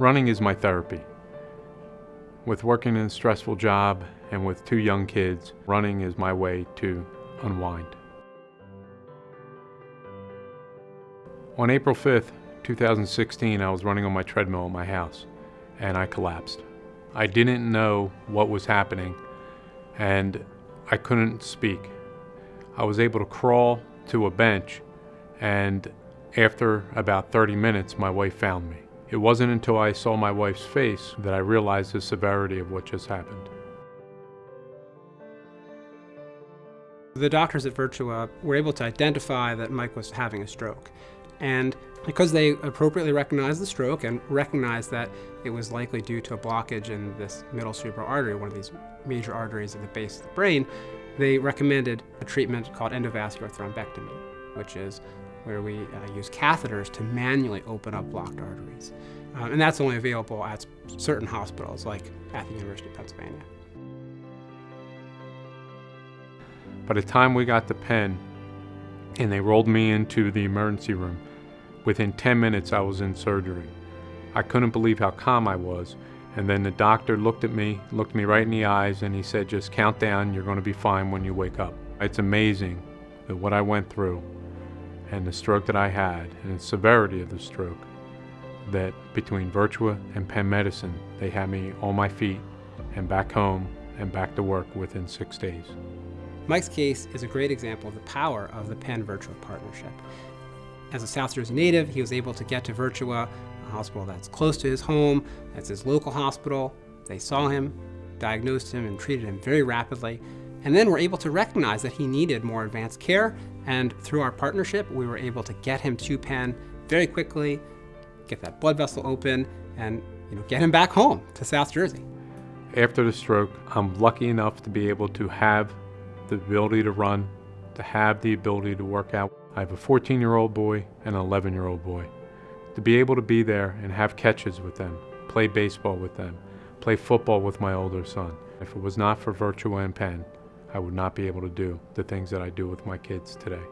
Running is my therapy. With working in a stressful job and with two young kids, running is my way to unwind. On April 5th, 2016, I was running on my treadmill at my house and I collapsed. I didn't know what was happening and I couldn't speak. I was able to crawl to a bench and after about 30 minutes, my wife found me. It wasn't until I saw my wife's face that I realized the severity of what just happened. The doctors at Virtua were able to identify that Mike was having a stroke. And because they appropriately recognized the stroke and recognized that it was likely due to a blockage in this middle cerebral artery, one of these major arteries at the base of the brain, they recommended a treatment called endovascular thrombectomy, which is where we uh, use catheters to manually open up blocked arteries. Um, and that's only available at certain hospitals like at the University of Pennsylvania. By the time we got to Penn and they rolled me into the emergency room, within 10 minutes I was in surgery. I couldn't believe how calm I was. And then the doctor looked at me, looked me right in the eyes, and he said, just count down, you're going to be fine when you wake up. It's amazing that what I went through and the stroke that I had and the severity of the stroke, that between Virtua and Penn Medicine, they had me on my feet and back home and back to work within six days. Mike's case is a great example of the power of the Penn Virtua partnership. As a South Jersey native, he was able to get to Virtua, a hospital that's close to his home, that's his local hospital. They saw him, diagnosed him, and treated him very rapidly and then we're able to recognize that he needed more advanced care. And through our partnership, we were able to get him to Penn very quickly, get that blood vessel open, and you know, get him back home to South Jersey. After the stroke, I'm lucky enough to be able to have the ability to run, to have the ability to work out. I have a 14 year old boy and an 11 year old boy. To be able to be there and have catches with them, play baseball with them, play football with my older son. If it was not for Virtua and Penn, I would not be able to do the things that I do with my kids today.